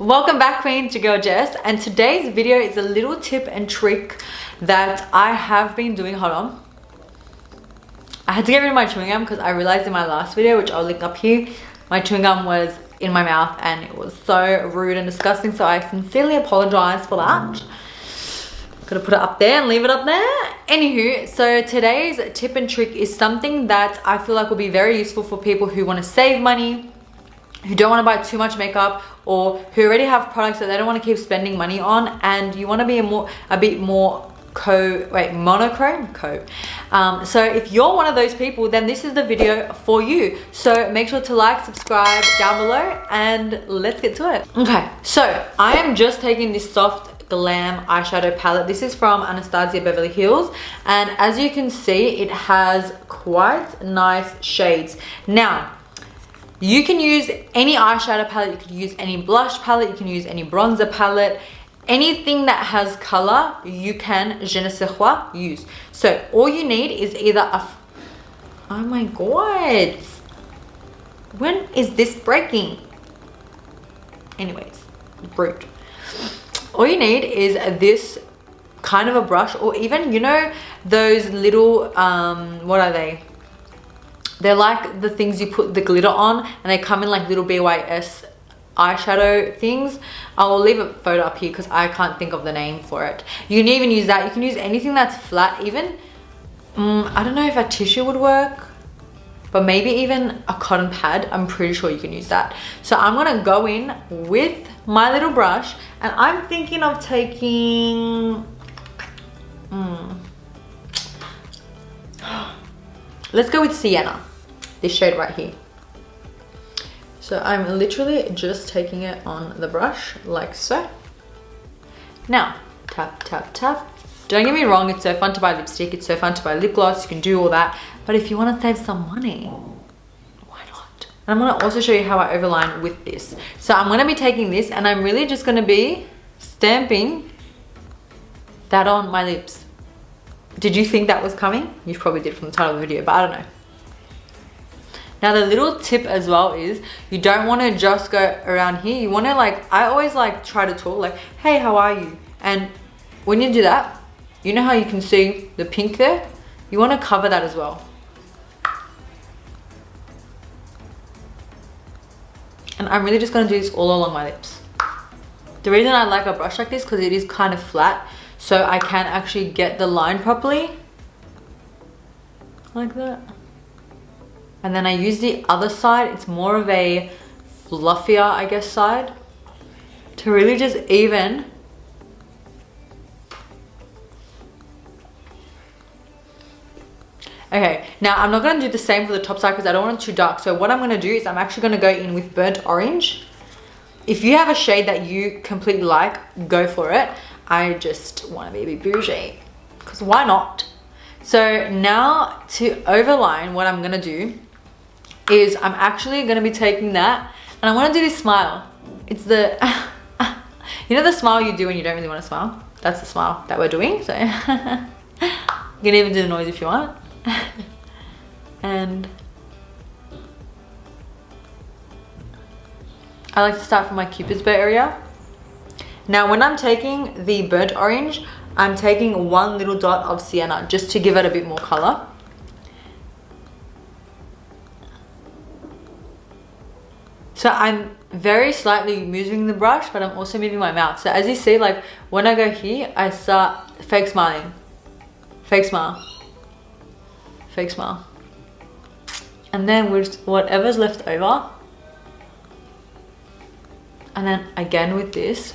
Welcome back Queen to Girl Jess and today's video is a little tip and trick that I have been doing. Hold on. I had to get rid of my chewing gum because I realized in my last video, which I'll link up here, my chewing gum was in my mouth and it was so rude and disgusting. So I sincerely apologize for that. Gonna put it up there and leave it up there. Anywho, so today's tip and trick is something that I feel like will be very useful for people who want to save money, who don't want to buy too much makeup or who already have products that they don't want to keep spending money on and you want to be a more a bit more co wait monochrome? Co um, so if you're one of those people then this is the video for you. So make sure to like subscribe down below and let's get to it. Okay so i am just taking this soft glam eyeshadow palette. This is from anastasia beverly hills and as you can see it has quite nice shades. Now you can use any eyeshadow palette, you can use any blush palette, you can use any bronzer palette, anything that has color, you can je ne sais quoi use. So all you need is either a, oh my god, when is this breaking? Anyways, brute. All you need is this kind of a brush or even, you know, those little, um, what are they? They're like the things you put the glitter on and they come in like little BYS eyeshadow things. I'll leave a photo up here because I can't think of the name for it. You can even use that. You can use anything that's flat even. Um, I don't know if a tissue would work but maybe even a cotton pad i'm pretty sure you can use that so i'm gonna go in with my little brush and i'm thinking of taking mm, let's go with sienna this shade right here. So I'm literally just taking it on the brush like so. Now, tap, tap, tap. Don't get me wrong, it's so fun to buy lipstick, it's so fun to buy lip gloss, you can do all that. But if you want to save some money, why not? And I'm going to also show you how I overline with this. So I'm going to be taking this and I'm really just going to be stamping that on my lips. Did you think that was coming? You probably did from the title of the video, but I don't know. Now the little tip as well is you don't want to just go around here. You want to like, I always like try to talk like, hey, how are you? And when you do that, you know how you can see the pink there? You want to cover that as well. And I'm really just going to do this all along my lips. The reason I like a brush like this because it is kind of flat so I can actually get the line properly. Like that and then I use the other side it's more of a fluffier I guess side to really just even Okay, now I'm not going to do the same for the top side because I don't want it too dark. So what I'm going to do is I'm actually going to go in with burnt orange. If you have a shade that you completely like, go for it. I just want to be a bit bougie because why not? So now to overline, what I'm going to do is I'm actually going to be taking that and I want to do this smile. It's the, you know the smile you do when you don't really want to smile? That's the smile that we're doing. So you can even do the noise if you want. and I like to start from my cupid's bow area. Now when I'm taking the burnt orange, I'm taking one little dot of sienna just to give it a bit more color. So I'm very slightly moving the brush, but I'm also moving my mouth. So as you see, like when I go here, I start fake smiling. Fake smile. Fake smile. And then with whatever's left over, and then again with this,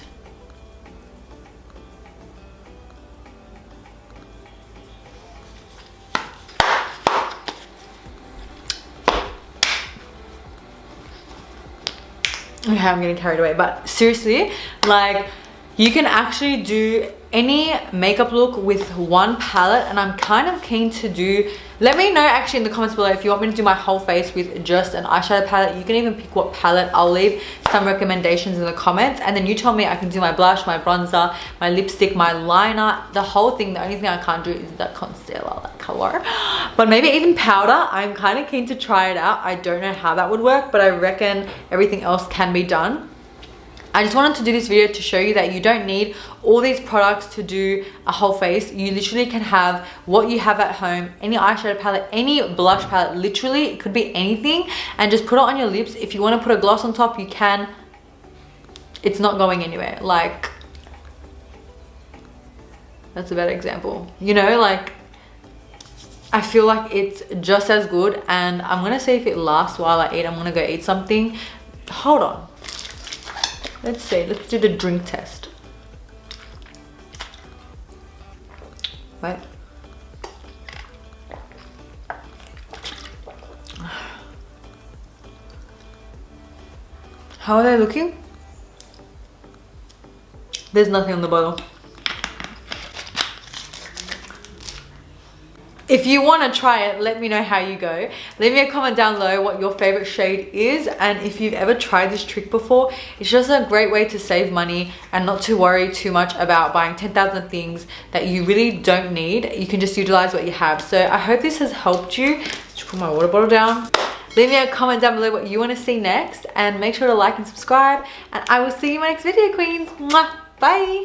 okay i'm getting carried away. But seriously like you can actually do any makeup look with one palette and i'm kind of keen to do let me know actually in the comments below if you want me to do my whole face with just an eyeshadow palette. You can even pick what palette. I'll leave some recommendations in the comments and then you tell me i can do my blush my bronzer my lipstick my liner the whole thing. The only thing i can't do is that concealer that color. But maybe even powder. I'm kind of keen to try it out. I don't know how that would work but i reckon everything else can be done I just wanted to do this video to show you that you don't need all these products to do a whole face. You literally can have what you have at home, any eyeshadow palette, any blush palette, literally it could be anything and just put it on your lips. If you want to put a gloss on top, you can. It's not going anywhere. Like, that's a better example. You know, like, I feel like it's just as good and I'm gonna see if it lasts while I eat. I'm gonna go eat something. Hold on. Let's see, let's do the drink test. Right. How are they looking? There's nothing on the bottle. If you want to try it let me know how you go. Leave me a comment down below what your favorite shade is and if you've ever tried this trick before it's just a great way to save money and not to worry too much about buying 10,000 things that you really don't need. You can just utilize what you have. So i hope this has helped you. Just put my water bottle down. Leave me a comment down below what you want to see next and make sure to like and subscribe and i will see you in my next video queens. Bye